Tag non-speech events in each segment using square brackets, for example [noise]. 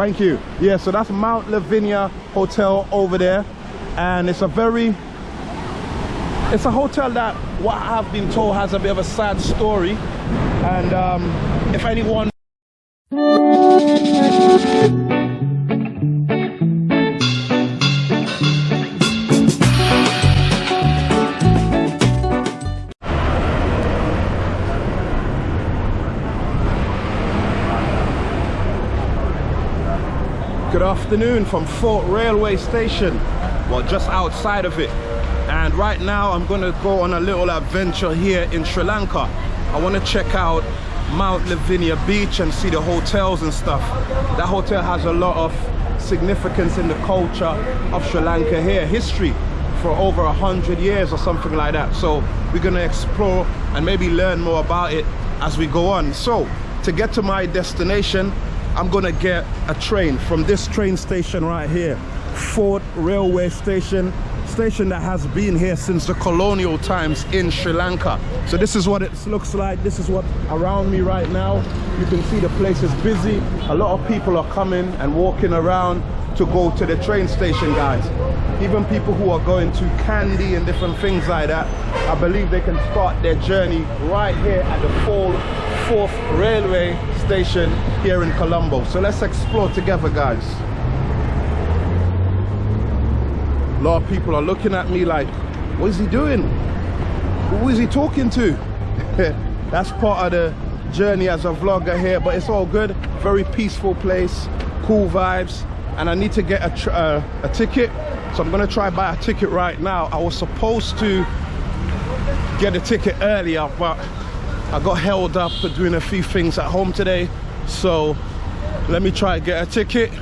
Thank you. Yeah, so that's Mount Lavinia Hotel over there. And it's a very, it's a hotel that what I've been told has a bit of a sad story. And um, if anyone afternoon from Fort Railway Station, well just outside of it. And right now I'm gonna go on a little adventure here in Sri Lanka. I wanna check out Mount Lavinia Beach and see the hotels and stuff. That hotel has a lot of significance in the culture of Sri Lanka here, history for over a hundred years or something like that. So we're gonna explore and maybe learn more about it as we go on. So to get to my destination, I'm gonna get a train from this train station right here Fort Railway Station station that has been here since the colonial times in Sri Lanka. So this is what it looks like. This is what around me right now. You can see the place is busy. A lot of people are coming and walking around to go to the train station guys even people who are going to Kandy and different things like that I believe they can start their journey right here at the Fort Fourth Railway Station here in Colombo. So let's explore together, guys. A lot of people are looking at me like, what is he doing? Who is he talking to? [laughs] That's part of the journey as a vlogger here, but it's all good. Very peaceful place, cool vibes. And I need to get a, uh, a ticket. So I'm gonna try buy a ticket right now. I was supposed to get a ticket earlier, but I got held up for doing a few things at home today. So let me try to get a ticket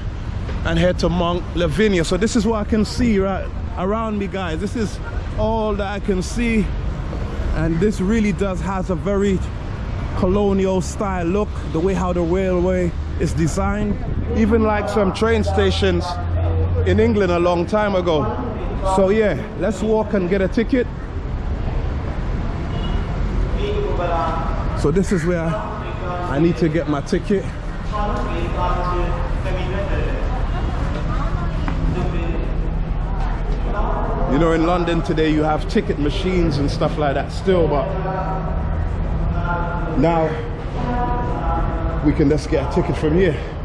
and head to Mount Lavinia. So this is what I can see right around me, guys. This is all that I can see. And this really does has a very colonial style look, the way how the railway is designed. Even like some train stations in England a long time ago. So yeah, let's walk and get a ticket So this is where I need to get my ticket. You know, in London today you have ticket machines and stuff like that still, but now we can just get a ticket from here.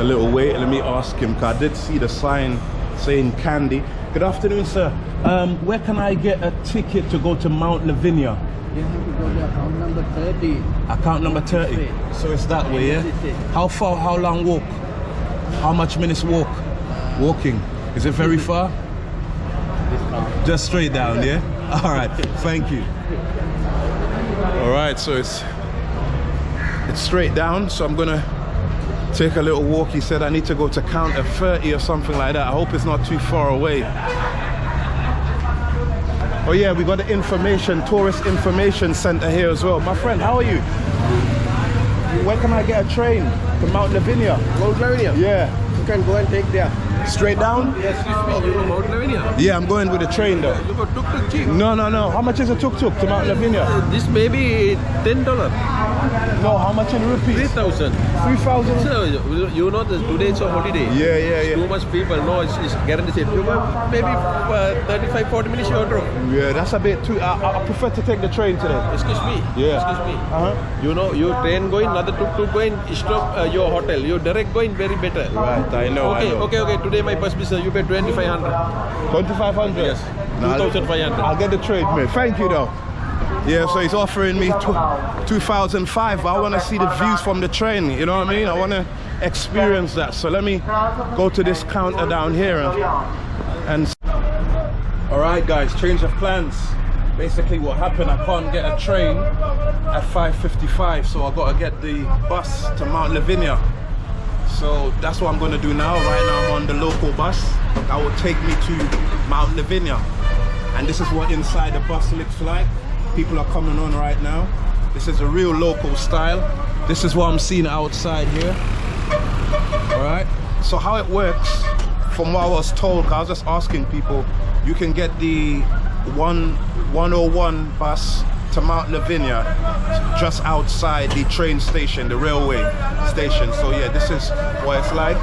A little wait. Let me ask him, because I did see the sign saying Kandy. Good afternoon, sir. Um, where can I get a ticket to go to Mount Lavinia? You have to go to account number 30. Account number 30. So it's that way, yeah? How far, how long walk? How much minutes walk? Walking. Is it very far? Just straight down, yeah? [laughs] All right, thank you. All right, so it's it's straight down, so I'm gonna take a little walk. He said I need to go to counter 30 or something like that. I hope it's not too far away. Oh yeah, we got the information, tourist information center here as well. My friend, how are you? Where can I get a train to Mount Lavinia? Mount Lavinia? Yeah. You can go and take there. Straight down? Yes, you know Mount Lavinia? Yeah, I'm going with the train though. You got tuk-tuk cheap. No, no, no. How much is a tuk-tuk to Mount Lavinia? Uh, this may be $10. No, how much in rupees? 3000 3,000? So, you you know that today it's a holiday. Yeah, yeah, yeah. Too much people, no, it's, it's guaranteed. You got maybe uh, 35, 40 minutes you drop. Yeah, that's a bit too... I, I prefer to take the train today. Excuse me. Yeah. Excuse me. Uh-huh. You know, you train going, another tuk-tuk going, stop uh, your hotel. You direct going, very better. Right, I know, Okay, I know. okay, okay. Today my bus is uh, you pay 2500 2500 Yes. 2500 I'll get the trade, mate. Thank you, though. Yeah, so he's offering me 2005, but I want to see the views from the train, you know what I mean? I want to experience that. So let me go to this counter down here and... and All right, guys, change of plans. Basically what happened, I can't get a train at 5.55, so I got to get the bus to Mount Lavinia. So that's what I'm going to do now. Right now I'm on the local bus that will take me to Mount Lavinia. And this is what inside the bus looks like. People are coming on right now. This is a real local style. This is what I'm seeing outside here. All right. So how it works, from what I was told, I was just asking people, you can get the one 101 bus to Mount Lavinia just outside the train station, the railway station. So yeah, this is what it's like.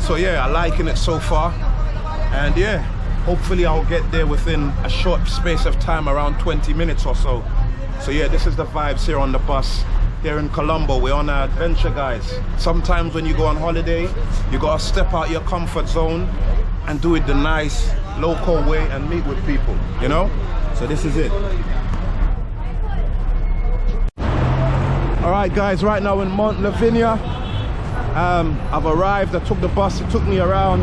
So yeah, I'm liking it so far. And yeah, hopefully I'll get there within a short space of time, around 20 minutes or so. So yeah, this is the vibes here on the bus here in Colombo. We're on an adventure, guys. Sometimes when you go on holiday, you gotta step out your comfort zone and do it the nice, local way and meet with people, you know? So this is it. All right, guys, right now in Mount Lavinia. Um, I've arrived, I took the bus, it took me around,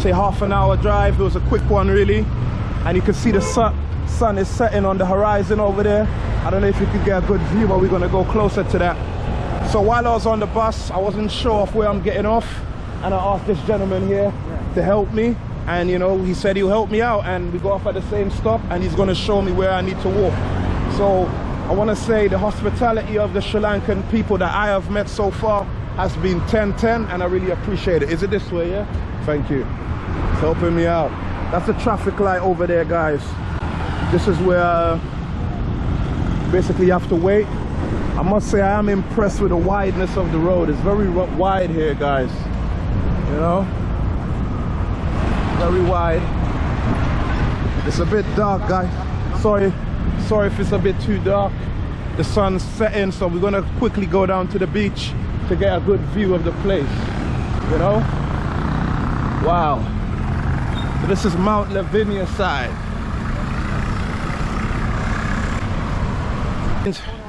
say half an hour drive. It was a quick one really. And you can see the sun, sun is setting on the horizon over there. I don't know if you could get a good view, but we're gonna go closer to that. So while I was on the bus, I wasn't sure of where I'm getting off. And I asked this gentleman here to help me. And you know, he said he'll help me out and we go off at the same stop and he's gonna show me where I need to walk. So I wanna say the hospitality of the Sri Lankan people that I have met so far has been 10-10 and I really appreciate it. Is it this way, yeah? Thank you. It's helping me out. That's the traffic light over there, guys. This is where uh, basically you have to wait. I must say I am impressed with the wideness of the road. It's very wide here, guys. You know? Very wide. It's a bit dark, guys. Sorry, sorry if it's a bit too dark. The sun's setting, so we're gonna quickly go down to the beach to get a good view of the place. You know? Wow. This is Mount Lavinia side.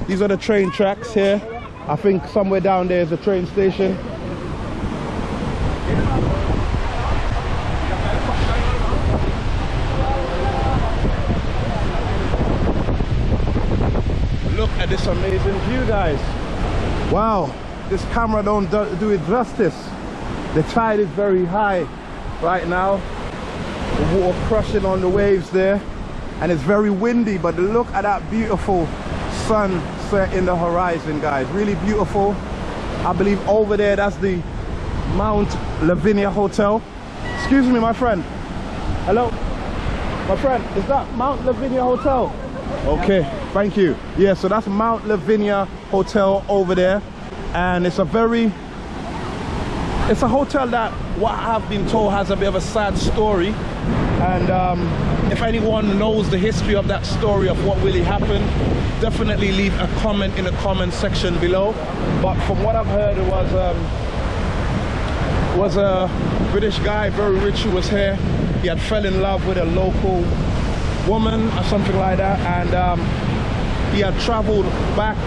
These are the train tracks here. I think somewhere down there is a train station. Look at this amazing view, guys. Wow, this camera don't do, it justice. The tide is very high right now. The water crushing on the waves there. And it's very windy, but look at that beautiful sunset in the horizon, guys. Really beautiful. I believe over there, that's the Mount Lavinia Hotel. Excuse me, my friend. Hello? My friend, is that Mount Lavinia Hotel? Okay, thank you. Yeah, so that's Mount Lavinia Hotel over there. And it's a very, it's a hotel that what I've been told has a bit of a sad story. And um, if anyone knows the history of that story of what really happened, definitely leave a comment in the comment section below. But from what I've heard, it was um, was a British guy, very rich, who was here. He had fell in love with a local woman or something like that, and um, he had traveled back.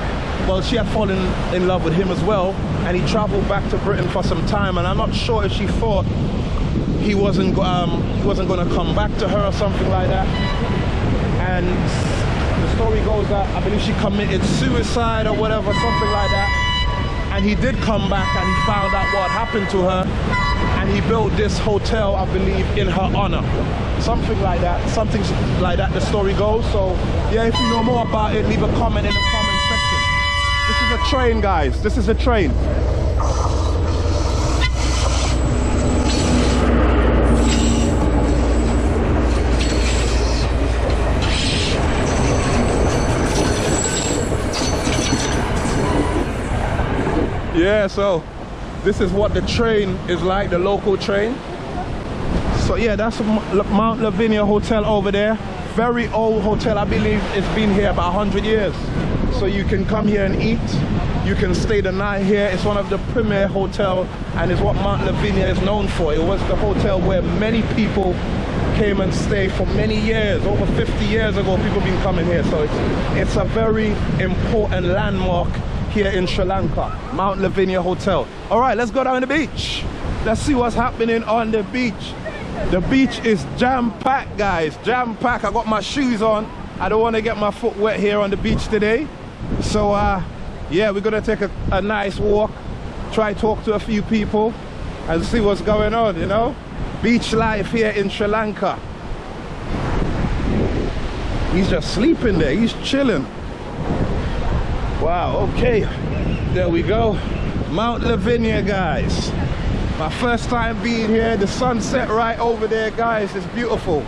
Well, she had fallen in love with him as well, and he traveled back to Britain for some time. And I'm not sure if she thought he wasn't um, he wasn't going to come back to her or something like that. And the story goes that I believe she committed suicide or whatever, something like that and he did come back and he found out what happened to her and he built this hotel i believe in her honor something like that something like that the story goes so yeah if you know more about it leave a comment in the this is a train guys this is a train Yeah, so this is what the train is like, the local train. So yeah, that's Mount Lavinia Hotel over there. Very old hotel, I believe it's been here about 100 years. So you can come here and eat. You can stay the night here. It's one of the premier hotel and it's what Mount Lavinia is known for. It was the hotel where many people came and stayed for many years. Over 50 years ago, people been coming here. So it's, it's a very important landmark here in Sri Lanka, Mount Lavinia Hotel. All right, let's go down the beach. Let's see what's happening on the beach. The beach is jam-packed, guys, jam-packed. I got my shoes on. I don't want to get my foot wet here on the beach today. So, uh, yeah, we're gonna take a, a nice walk, try talk to a few people and see what's going on, you know? Beach life here in Sri Lanka. He's just sleeping there, he's chilling. Wow, okay. There we go. Mount Lavinia, guys. My first time being here, the sunset right over there, guys. It's beautiful.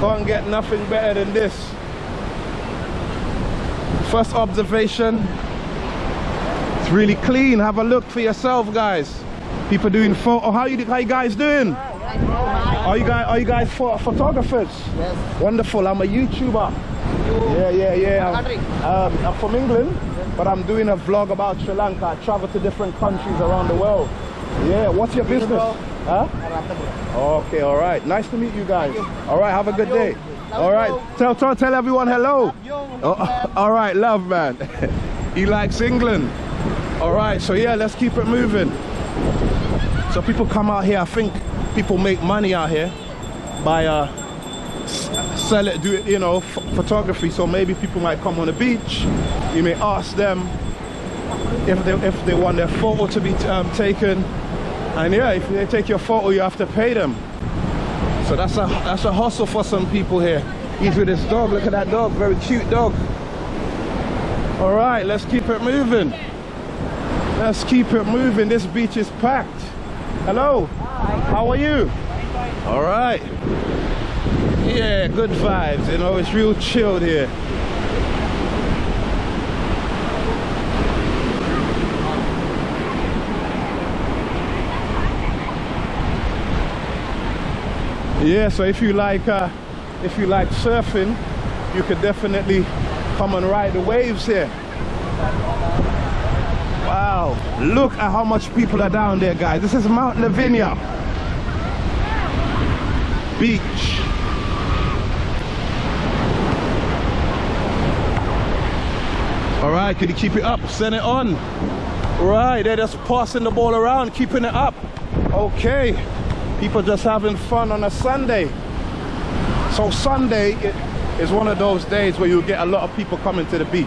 Can't get nothing better than this. First observation, it's really clean. Have a look for yourself, guys. People doing photo. How you, how you guys doing? Are you guys are you guys pho- photographers? Yes. Wonderful. I'm a YouTuber. Yeah, yeah, yeah. I'm, um, I'm from England, but I'm doing a vlog about Sri Lanka. I travel to different countries around the world. Yeah. What's your business? Huh? Okay, all right. Nice to meet you guys. All right, have a good day. All right. Tell tell tell everyone hello. Oh, [laughs] all right, love man. [laughs] he likes England. All right, so yeah, let's keep it moving. So people come out here. I think people make money out here by uh, sell it, do it, you know, photography. So maybe people might come on the beach. You may ask them if they if they want their photo to be um, taken, and yeah, if they take your photo, you have to pay them. So that's a that's a hustle for some people here. He's with his dog. Look at that dog, very cute dog. All right, let's keep it moving. Let's keep it moving. This beach is packed. Hello. How are you? All right. Yeah, good vibes. You know, it's real chilled here. Yeah, so if you like uh, if you like surfing, you could definitely come and ride the waves here. Wow, look at how much people are down there, guys. This is Mount Lavinia Beach. All right, can you keep it up? Send it on. Right, they're just passing the ball around, keeping it up. Okay, people just having fun on a Sunday. So Sunday is one of those days where you get a lot of people coming to the beach.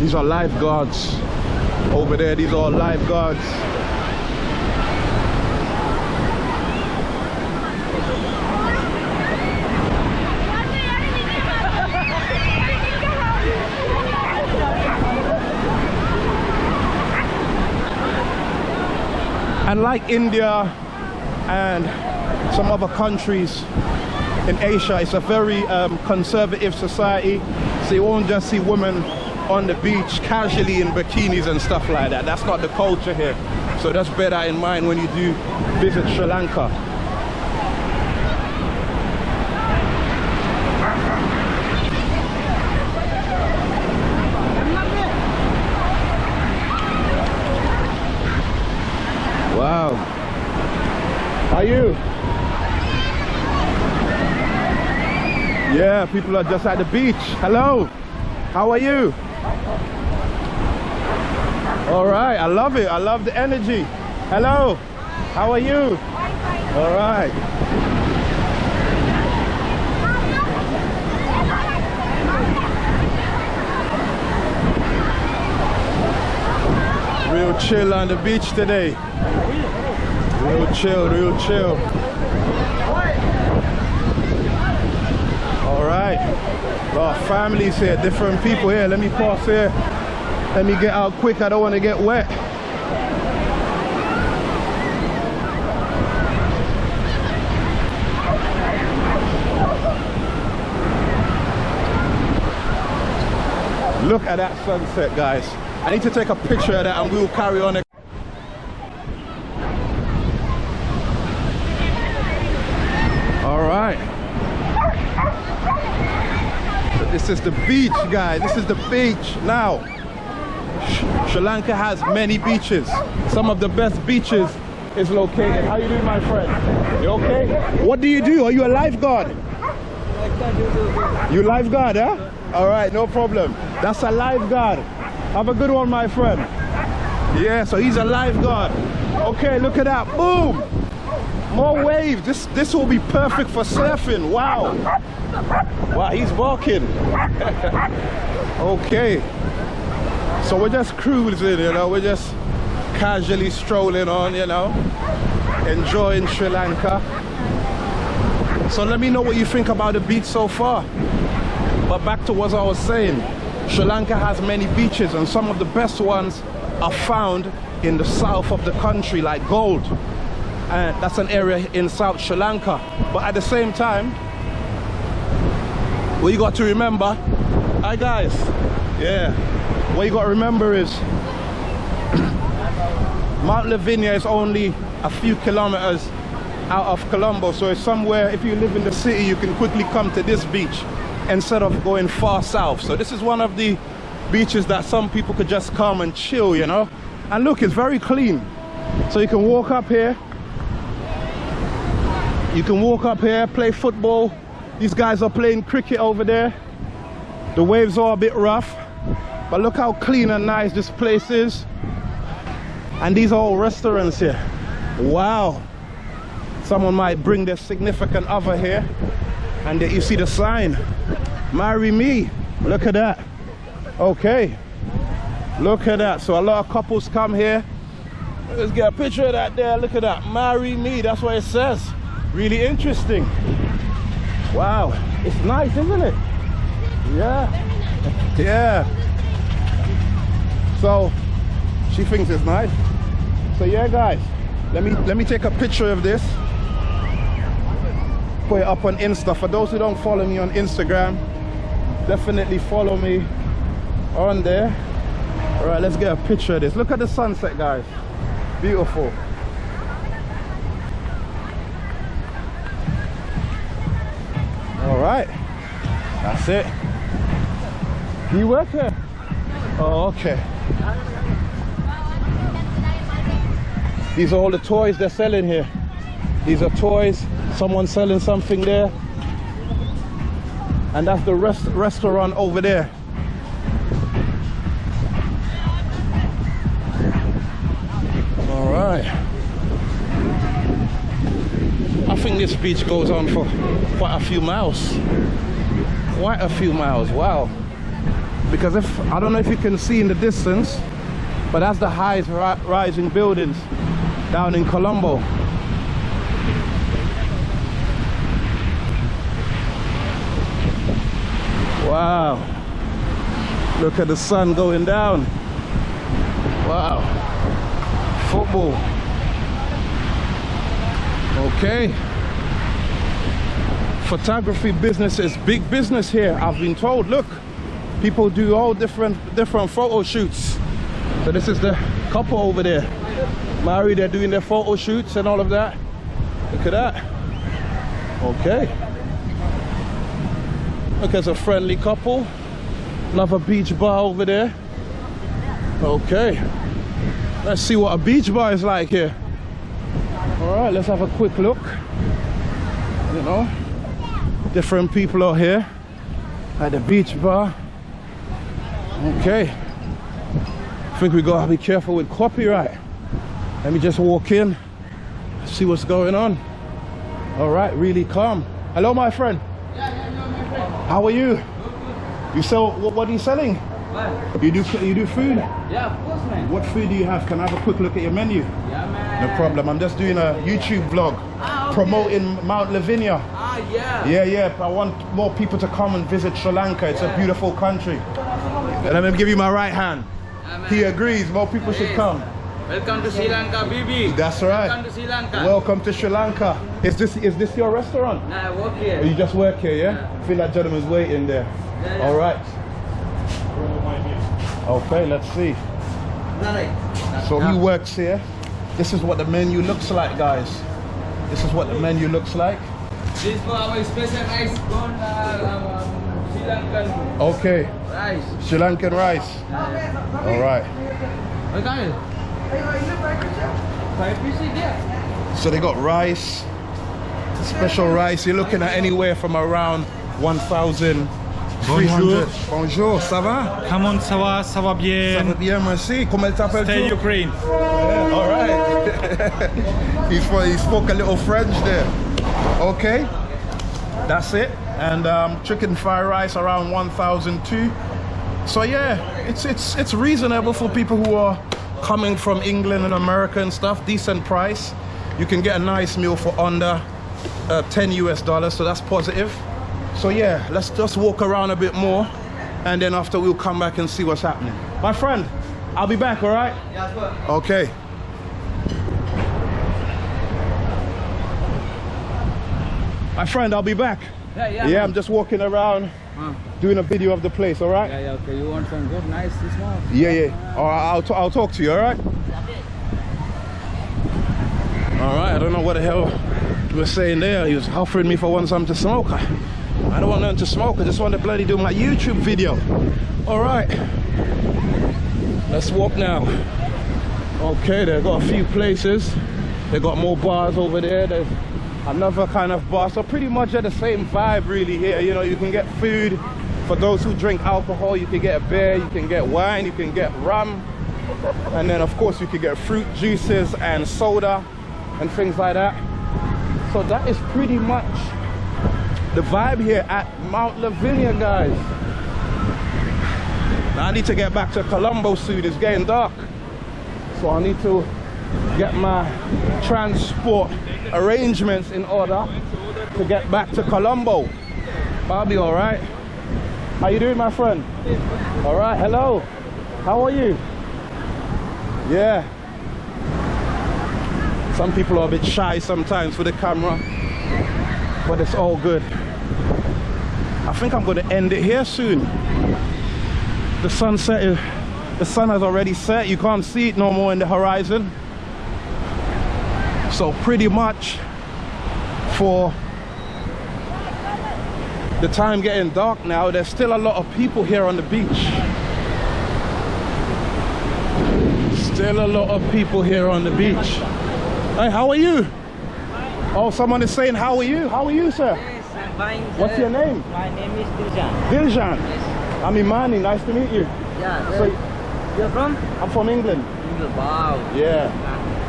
These are lifeguards. Over there, these are lifeguards. And like India and some other countries in Asia, it's a very um, conservative society. So you won't just see women on the beach casually in bikinis and stuff like that. That's not the culture here. So that's bear that in mind when you do visit Sri Lanka. Wow. Are you? Yeah, people are just at the beach. Hello. How are you? All right, I love it. I love the energy. Hello. How are you? All right. Real chill on the beach today. Real chill, real chill. All right. Got families here, different people here. Let me pass here. Let me get out quick. I don't want to get wet. Look at that sunset, guys. I need to take a picture of that and we'll carry on. All right. So this is the beach, guys. This is the beach now. Sh- Sri Lanka has many beaches. Some of the best beaches is located. How you doing, my friend? You okay? What do you do? Are you a lifeguard? You lifeguard, huh? All right, no problem. That's a lifeguard. Have a good one, my friend. Yeah, so he's a lifeguard. Okay, look at that. Boom! More waves. This this will be perfect for surfing. Wow. Wow, he's walking. [laughs] okay. So we're just cruising, you know, we're just casually strolling on, you know, enjoying Sri Lanka. So let me know what you think about the beach so far. But back to what I was saying, Sri Lanka has many beaches and some of the best ones are found in the south of the country like Galle. And that's an area in South Sri Lanka. But at the same time, what you got to remember, hi guys, yeah, what you got to remember is [clears throat] Mount Lavinia is only a few kilometers out of Colombo. So it's somewhere, if you live in the city, you can quickly come to this beach instead of going far south. So this is one of the beaches that some people could just come and chill, you know. And look, it's very clean. So you can walk up here. You can walk up here, play football. These guys are playing cricket over there. The waves are a bit rough, but look how clean and nice this place is. And these are all restaurants here. Wow. Someone might bring their significant other here and you see the sign, marry me. Look at that. Okay. Look at that. So a lot of couples come here. Let's get a picture of that there. Look at that. Marry me. That's what it says. Really interesting. Wow. It's nice, isn't it? Yeah. Yeah. So she thinks it's nice. So yeah guys, let me let me take a picture of this. Put it up on Insta. For those who don't follow me on Instagram, definitely follow me on there. All right, let's get a picture of this. Look at the sunset, guys. Beautiful. Right, that's it. You work here? Oh, okay. These are all the toys they're selling here. These are toys. Someone selling something there. And that's the rest restaurant over there. Think this beach goes on for quite a few miles. Quite a few miles, wow. Because if, I don't know if you can see in the distance, but that's the highest ri rising buildings down in Colombo. Wow. Look at the sun going down. Wow. Football. Okay. Photography business is big business here, I've been told. Look, people do all different different photo shoots. So this is the couple over there married, they're doing their photo shoots and all of that. Look at that. Okay. Look, there's a friendly couple. Another beach bar over there. Okay. Let's see what a beach bar is like here. All right, let's have a quick look. You know, different people are here at the beach bar. Okay. I think we gotta be careful with copyright. Let me just walk in, see what's going on. All right, really calm. Hello, my friend. Yeah, yeah, yeah, my friend. How are you? You sell, what, what are you selling? What? You do, you do food? Yeah, of course, man. What food do you have? Can I have a quick look at your menu? Yeah, man. No problem. I'm just doing a YouTube vlog Ah. Promoting Mount Lavinia. Ah, yeah. Yeah, yeah. I want more people to come and visit Sri Lanka. It's a beautiful country. And Let me give you my right hand. Yeah, man. He agrees. More people should come. Welcome to Sri Lanka, Bibi. That's right. Welcome to Sri Lanka. Welcome to Sri Lanka. Is this is this your restaurant? Nah, I work here. You just work here, yeah? Yeah. I feel that gentleman's waiting there. Yeah, yeah. All right. Okay, let's see. So he works here. This is what the menu looks like, guys. This is what the menu looks like. This for our special rice gone uh, um, Sri Lankan Okay, rice. Sri Lankan rice. All right. Okay. Five pieces. So they got rice, special rice. You're looking at anywhere from around 1,300. Bonjour. Bonjour, ça va? Comment ça va? Ça va Ça va bien? bien, merci. Comment t'appelles Stay? Ukraine. Yeah, all right. [laughs] he, spoke, he spoke a little French there. Okay, that's it. And um, chicken fried rice around 1,002. So yeah, it's it's it's reasonable for people who are coming from England and America and stuff. Decent price. You can get a nice meal for under uh, 10 US dollars, so that's positive. So yeah, let's just walk around a bit more, and then after we'll come back and see what's happening. My friend, I'll be back. All right? Yeah. Okay. My friend, I'll be back. Yeah, yeah. Yeah, I'm just walking around Uh, doing a video of the place, all right? yeah, yeah, okay. You want some good, nice, small? Yeah, yeah. All right, I'll, t- I'll talk to you, all right? All right, I don't know what the hell he was saying there. He was offering me for one something to smoke. I, I don't want nothing to smoke. I just want to bloody do my YouTube video. All right. Let's walk now. Okay, they've got a few places. They've got more bars over there. There's another kind of bar. So pretty much at the same vibe really here. You know, you can get food. For those who drink alcohol, you can get a beer, you can get wine, you can get rum. And then of course you can get fruit juices and soda and things like that. So that is pretty much the vibe here at Mount Lavinia, guys. Now I need to get back to Colombo soon. It's getting dark. So I need to get my transport arrangements in order to get back to Colombo. I'll be all right. How you doing, my friend? All right, hello. How are you? Yeah. Some people are a bit shy sometimes for the camera, but it's all good. I think I'm going to end it here soon. The sunset is, the sun has already set. You can't see it no more in the horizon. So pretty much for the time getting dark now, there's still a lot of people here on the beach. Still a lot of people here on the beach. Hey, how are you? Oh, someone is saying, how are you? How are you, sir? Yes, I'm fine. What's your name? My name is Diljan. Diljan. Yes. I'm Imani, nice to meet you. Yeah. So- You're from? I'm from England England. Wow. Yeah.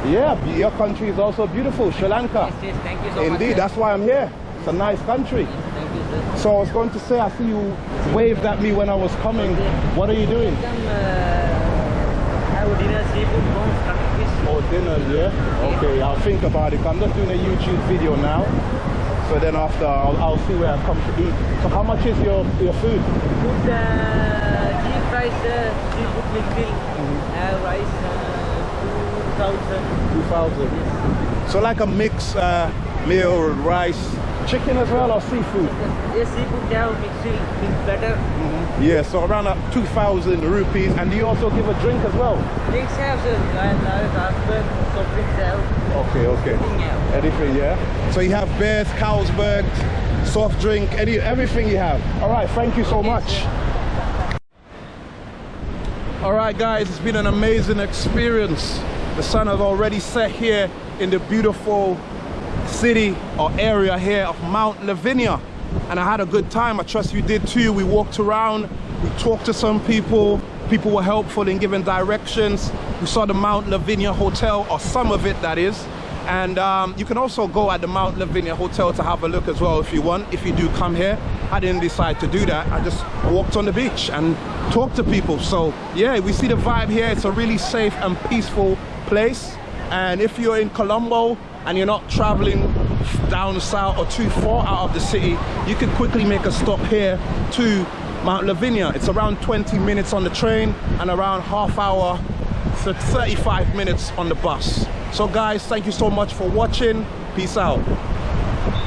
Yeah, your country is also beautiful, Sri Lanka. Yes, yes. Thank you so much. Indeed, sir. that's why I'm here. It's a nice country. Thank you, sir. So I was going to say, I see you waved at me when I was coming. What are you doing? Come uh, have dinner, seafood, prawns, fish. Oh, dinner, yeah? Okay, I'll think about it. I'm just doing a YouTube video now. So then after, I'll, I'll see where I come to eat. So how much is your, your food? Food, uh, cheap rice, uh, seafood mixed meal. Mm-hmm. Have rice, uh, 2,000. 2,000. So like a mix uh, meal, rice, chicken as well or seafood? Yes, seafood have mixed meal, means better. Yeah, so around uh, 2,000 rupees. And do you also give a drink as well? Drinks have, sir. And Carlsberg, soft drinks have. Okay, okay. Everything. Anything, yeah? So you have beers, Carlsberg, soft drink, any, everything you have. All right, thank you so much. All right, guys, it's been an amazing experience. The sun has already set here in the beautiful city or area here of Mount Lavinia. And I had a good time. I trust you did too. We walked around, we talked to some people. People were helpful in giving directions. We saw the Mount Lavinia Hotel, or some of it that is. And um, you can also go at the Mount Lavinia Hotel to have a look as well if you want, if you do come here. I didn't decide to do that. I just walked on the beach and talked to people. So yeah, we see the vibe here. It's a really safe and peaceful place. And if you're in Colombo and you're not traveling down south or too far out of the city, you can quickly make a stop here to Mount Lavinia. It's around 20 minutes on the train and around half hour to 35 minutes on the bus. So guys, thank you so much for watching. Peace out.